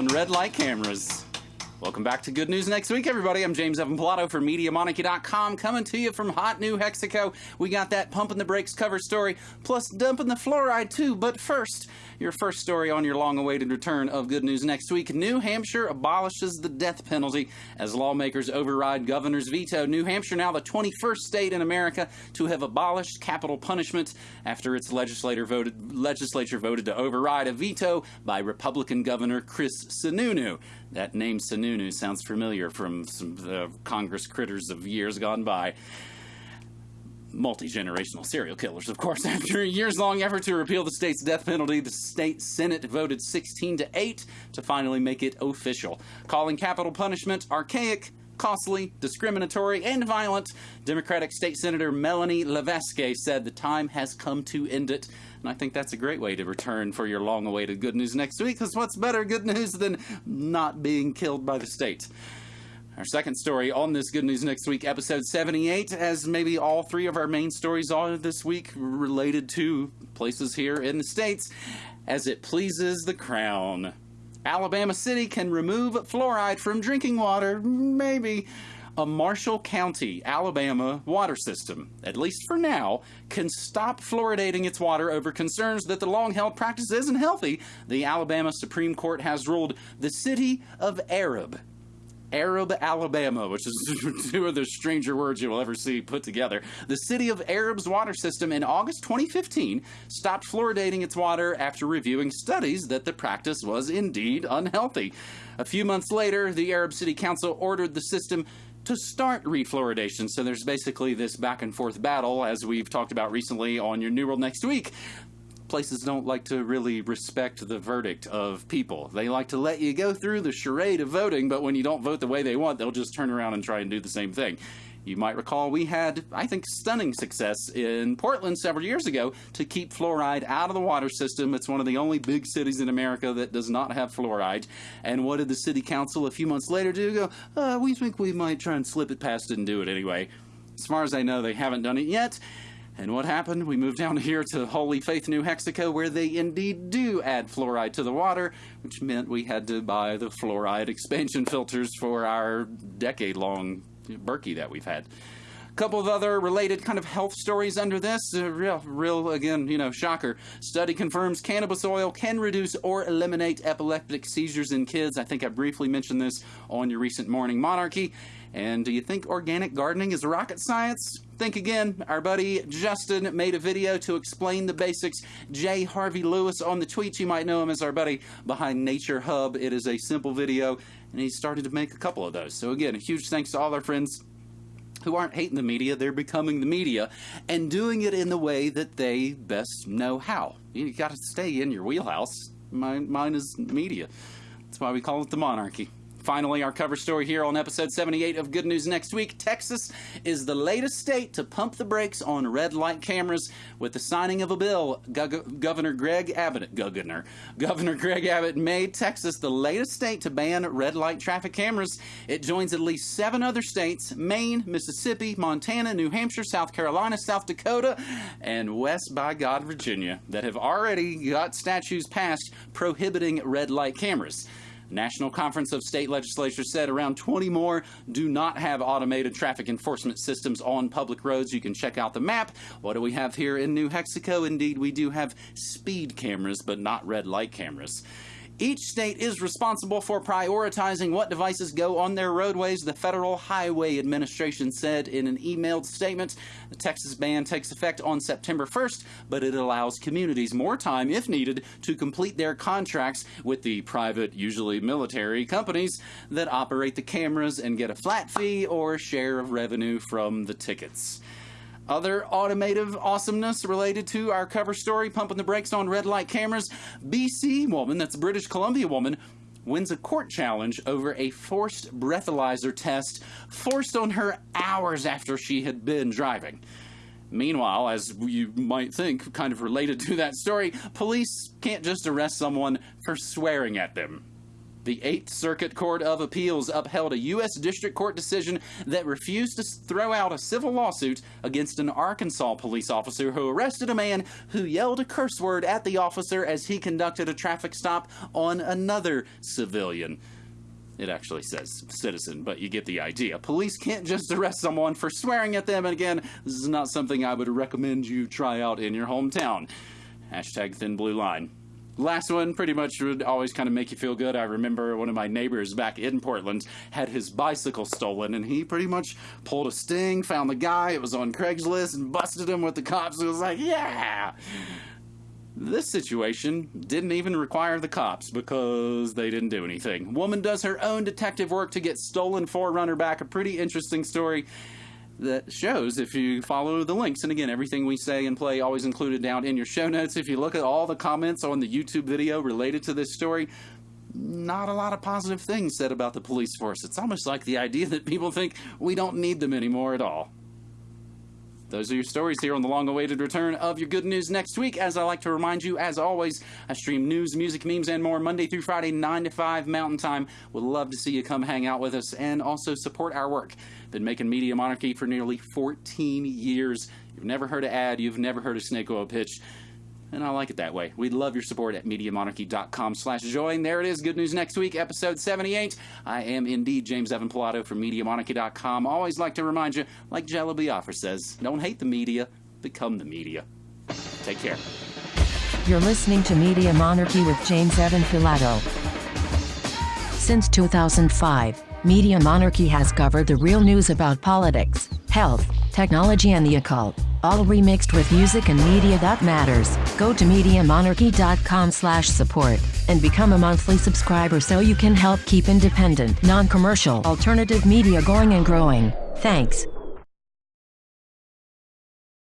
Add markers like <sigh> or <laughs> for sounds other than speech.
on red light cameras. Welcome back to Good News Next Week, everybody. I'm James Evan Pilato for MediaMonarchy.com, coming to you from hot New Mexico. We got that pumping the brakes cover story, plus dumping the fluoride too. But first, your first story on your long-awaited return of Good News Next Week. New Hampshire abolishes the death penalty as lawmakers override governor's veto. New Hampshire now the 21st state in America to have abolished capital punishment after its voted, legislature voted to override a veto by Republican Governor Chris Sununu. That name Sununu sounds familiar from some Congress critters of years gone by. Multi generational serial killers, of course. <laughs> After a years long effort to repeal the state's death penalty, the state Senate voted 16 to 8 to finally make it official, calling capital punishment archaic, costly, discriminatory, and violent. Democratic State Senator Melanie Levesque said the time has come to end it. And I think that's a great way to return for your long awaited good news next week, because what's better good news than not being killed by the state? Our second story on this Good News Next Week, episode 78, as maybe all three of our main stories are this week related to places here in the States, as it pleases the crown. Alabama City can remove fluoride from drinking water, maybe. A Marshall County, Alabama water system, at least for now, can stop fluoridating its water over concerns that the long held practice isn't healthy. The Alabama Supreme Court has ruled the city of Arab Arab, Alabama, which is <laughs> two of the stranger words you will ever see put together. The city of Arab's water system in August 2015 stopped fluoridating its water after reviewing studies that the practice was indeed unhealthy. A few months later, the Arab City Council ordered the system to start refluoridation. So there's basically this back and forth battle, as we've talked about recently on your New World Next Week places don't like to really respect the verdict of people. They like to let you go through the charade of voting, but when you don't vote the way they want, they'll just turn around and try and do the same thing. You might recall we had, I think, stunning success in Portland several years ago to keep fluoride out of the water system. It's one of the only big cities in America that does not have fluoride. And what did the city council a few months later do? Go, uh, we think we might try and slip it past it and do it anyway. As far as I know, they haven't done it yet. And what happened? We moved down <laughs> here to Holy Faith, New Mexico, where they indeed do add fluoride to the water, which meant we had to buy the fluoride expansion filters for our decade long Berkey that we've had. Couple of other related kind of health stories under this. Uh, real, real, again, you know, shocker. Study confirms cannabis oil can reduce or eliminate epileptic seizures in kids. I think I briefly mentioned this on your recent Morning Monarchy. And do you think organic gardening is rocket science? Think again. Our buddy Justin made a video to explain the basics. J. Harvey Lewis on the tweets, you might know him as our buddy behind Nature Hub. It is a simple video, and he started to make a couple of those. So, again, a huge thanks to all our friends who aren't hating the media, they're becoming the media and doing it in the way that they best know how. You got to stay in your wheelhouse. Mine, mine is media. That's why we call it the monarchy. Finally, our cover story here on episode 78 of Good News Next Week. Texas is the latest state to pump the brakes on red light cameras with the signing of a bill. Governor Greg Abbott, Governor, Governor Greg Abbott made Texas the latest state to ban red light traffic cameras. It joins at least seven other states Maine, Mississippi, Montana, New Hampshire, South Carolina, South Dakota, and West by God, Virginia that have already got statutes passed prohibiting red light cameras. National Conference of State Legislatures said around 20 more do not have automated traffic enforcement systems on public roads. You can check out the map. What do we have here in New Mexico? Indeed, we do have speed cameras, but not red light cameras. Each state is responsible for prioritizing what devices go on their roadways, the Federal Highway Administration said in an emailed statement. The Texas ban takes effect on September 1st, but it allows communities more time, if needed, to complete their contracts with the private, usually military, companies that operate the cameras and get a flat fee or share of revenue from the tickets. Other automotive awesomeness related to our cover story, pumping the brakes on red light cameras. BC woman, that's British Columbia woman, wins a court challenge over a forced breathalyzer test forced on her hours after she had been driving. Meanwhile, as you might think, kind of related to that story, police can't just arrest someone for swearing at them. The Eighth Circuit Court of Appeals upheld a U.S. District Court decision that refused to throw out a civil lawsuit against an Arkansas police officer who arrested a man who yelled a curse word at the officer as he conducted a traffic stop on another civilian. It actually says citizen, but you get the idea. Police can't just arrest someone for swearing at them, and again, this is not something I would recommend you try out in your hometown. Hashtag thin blue line. Last one pretty much would always kind of make you feel good. I remember one of my neighbors back in Portland had his bicycle stolen, and he pretty much pulled a sting, found the guy, it was on Craigslist, and busted him with the cops. It was like, yeah! This situation didn't even require the cops because they didn't do anything. Woman does her own detective work to get stolen 4Runner back. A pretty interesting story that shows if you follow the links. And again, everything we say and play always included down in your show notes. If you look at all the comments on the YouTube video related to this story, not a lot of positive things said about the police force. It's almost like the idea that people think we don't need them anymore at all. Those are your stories here on the long awaited return of your good news next week. As I like to remind you, as always, I stream news, music, memes, and more Monday through Friday, 9 to 5 Mountain Time. Would love to see you come hang out with us and also support our work. Been making Media Monarchy for nearly 14 years. You've never heard an ad, you've never heard a snake oil pitch and I like it that way. We'd love your support at MediaMonarchy.com slash join. There it is. Good news next week, episode 78. I am indeed James Evan Pilato from MediaMonarchy.com. Always like to remind you, like Jello Biafra says, don't hate the media, become the media. Take care. You're listening to Media Monarchy with James Evan Pilato. Since 2005, Media Monarchy has covered the real news about politics, health, technology and the occult all remixed with music and media that matters. Go to MediaMonarchy.com slash support and become a monthly subscriber so you can help keep independent, non-commercial, alternative media going and growing. Thanks.